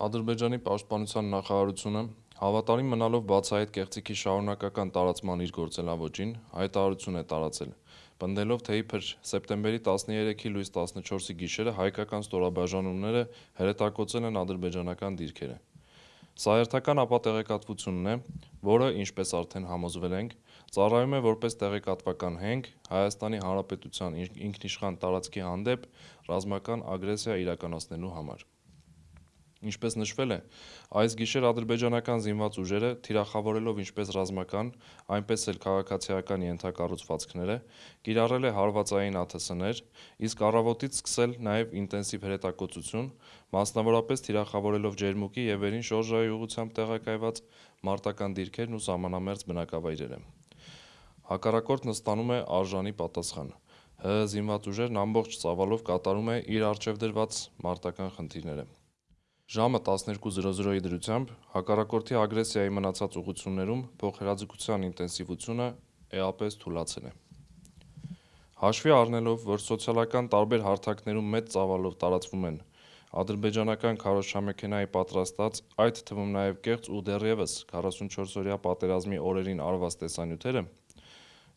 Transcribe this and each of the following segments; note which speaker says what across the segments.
Speaker 1: Ադրբեջանի պաշտպանության նախարարությունը հավատարիմ մնալով բացահայտ կեղծիքի շարունակական տարածման իր գործելավոճին, հայտարարություն է տարածել, պնդելով, թե իբր սեպտեմբերի 13-ի լույս 14-ի գիշերը հայկական ստորաբաժանումները հրետակոծել են ադրբեջանական դիրքերը։ Սա հերթական ապա տեղեկատվությունն է, որը, ինչպես արդեն համոզվել ենք, ծառայում է որպես տեղեկատվական հենք Հայաստանի Հանրապետության ինքնիշխան տարածքի հանդեպ ռազմական ագրեսիա իրականացնելու համար։ Ինչպես նշվել է, այս գիշեր ադրբեջանական զինված ուժերը, թիրախավորելով ինչպես ռազմական, այնպես էլ քաղաքացիական ենթակառուցվածքները, կիրառել է հարվածային ԱԹՍ-ներ, իսկ առավոտից սկսել նաև ինտենսիվ հրետակոծություն, մասնավորապես թիրախավորելով ջերմուկի և վերին շորժայի ուղղությամբ տեղակայված մարտական դիրքերն ու սահմանամերձ բնակավայրերը։ Հակառակորդն ստանում է արժանի պատասխան։ ՀՀ զինված ուժերն ամբողջ ծավալով կատարում է իր առջև դրված մարտական խնդիրները։ Ժամը 12:00-ի դրությամբ հակառակորդի ագրեսիայի մնացած ուղղություններում փոխհրաձգության ինտենսիվությունը էապես թուլացել է։ Հաշվի առնելով, որ սոցիալական տարբեր հարթակներում մեծ ծավալով տարածվում են ադրբեջանական քարոզչամեքենայի պատրաստած, այդ թվում նաև կեղծ ու դեռևս 44-օրյա պատերազմի օրերին արված տեսանյութերը,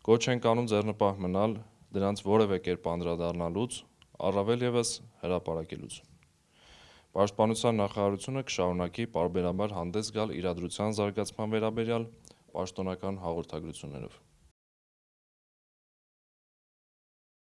Speaker 1: կոչ ենք անում ձեռնպահ մնալ դրանց որևէ կերպ անդրադառնալուց, առավել ևս հրապարակելուց։ Պաշտպանության նախարարությունը կշարունակի պարբերաբար հանդես գալ իրադրության զարգացման վերաբերյալ պաշտոնական հաղորդագրություններով։